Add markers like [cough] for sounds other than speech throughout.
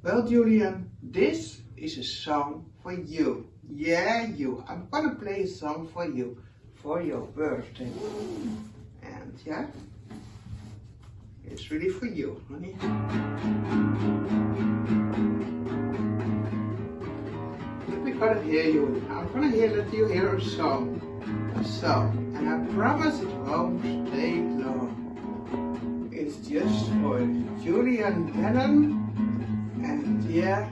Well, Julian, this is a song for you. Yeah, you. I'm gonna play a song for you for your birthday. And yeah, it's really for you, honey. We're gonna hear you. I'm gonna hear let you hear a song. A song. And I promise it won't take long. It's just for Julian Lennon and yeah,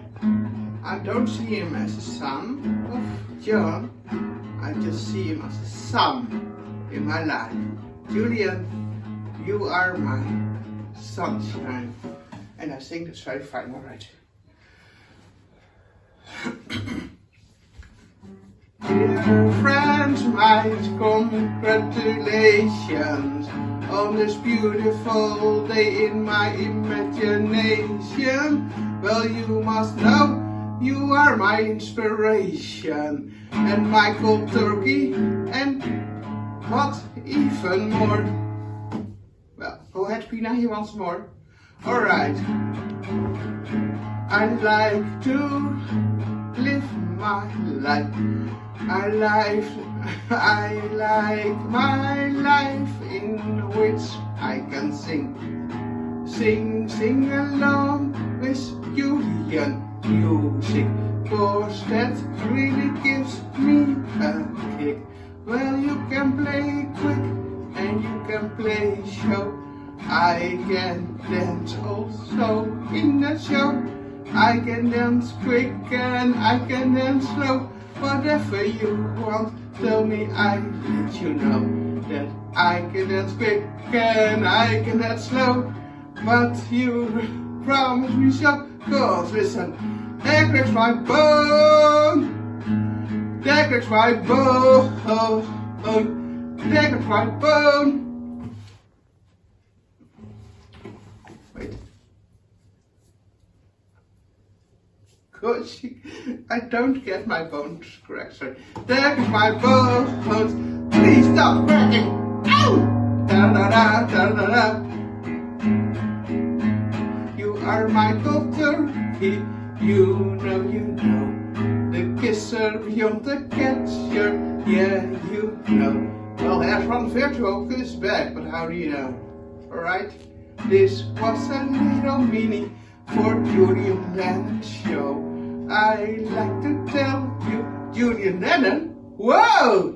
I don't see him as a son of John. I just see him as a son in my life. Julian, you are my sunshine. And I think that's very fine, all right. Dear [coughs] friends, my congratulations on this beautiful day in my imagination. Well, you must know you are my inspiration and cold turkey and what even more. Well, go ahead, Pina, he wants more. Alright. I'd like to live my life. I life, I like my life in which I can sing. Sing, sing along with Julian music. Cause that really gives me a kick. Well, you can play quick and you can play show. I can dance also in the show. I can dance quick and I can dance slow. Whatever you want, tell me I let you know that I can dance quick and I can dance slow. But you promise me so, cause listen, there cracks my bone, there cracks my bone, there cracks my bone. Cause I don't get my bones correct, sorry. There cracks my bones, please stop cracking. Ow! Da da da da da da. You are my doctor, he, you know, you know. The kisser beyond the catcher, yeah, you know. Well, there's one virtuoso back, but how do you know? Alright? This was a little mini for Julian Lennon show. I like to tell you, Julian Lennon, whoa!